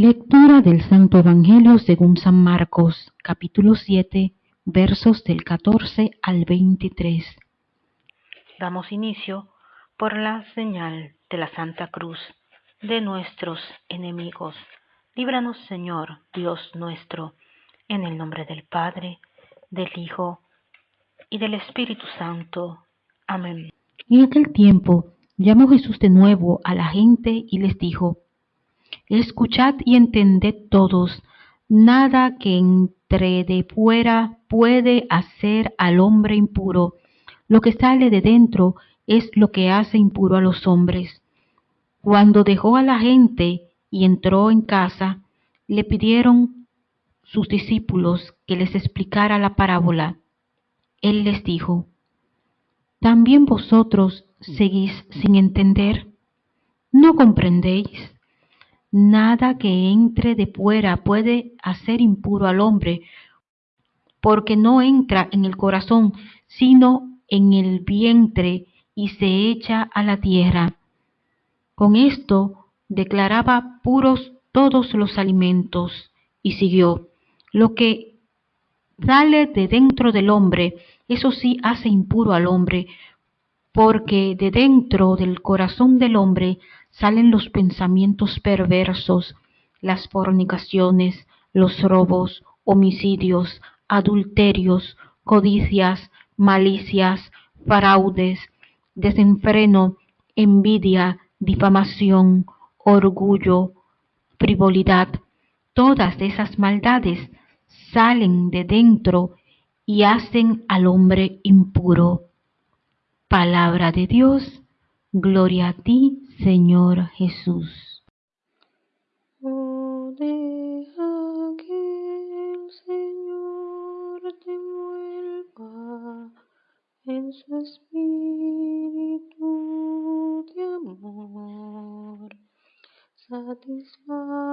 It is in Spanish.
Lectura del Santo Evangelio según San Marcos, capítulo 7, versos del 14 al 23. Damos inicio por la señal de la Santa Cruz de nuestros enemigos. Líbranos, Señor, Dios nuestro, en el nombre del Padre, del Hijo y del Espíritu Santo. Amén. En aquel tiempo llamó Jesús de nuevo a la gente y les dijo, Escuchad y entended todos, nada que entre de fuera puede hacer al hombre impuro. Lo que sale de dentro es lo que hace impuro a los hombres. Cuando dejó a la gente y entró en casa, le pidieron sus discípulos que les explicara la parábola. Él les dijo, ¿también vosotros seguís sin entender? ¿No comprendéis? Nada que entre de fuera puede hacer impuro al hombre, porque no entra en el corazón, sino en el vientre y se echa a la tierra. Con esto declaraba puros todos los alimentos y siguió, lo que sale de dentro del hombre, eso sí hace impuro al hombre, porque de dentro del corazón del hombre salen los pensamientos perversos, las fornicaciones, los robos, homicidios, adulterios, codicias, malicias, fraudes, desenfreno, envidia, difamación, orgullo, frivolidad. Todas esas maldades salen de dentro y hacen al hombre impuro. Palabra de Dios, gloria a ti, Señor Jesús. Oh, deja que el Señor te vuelva en su espíritu de amor. Satisface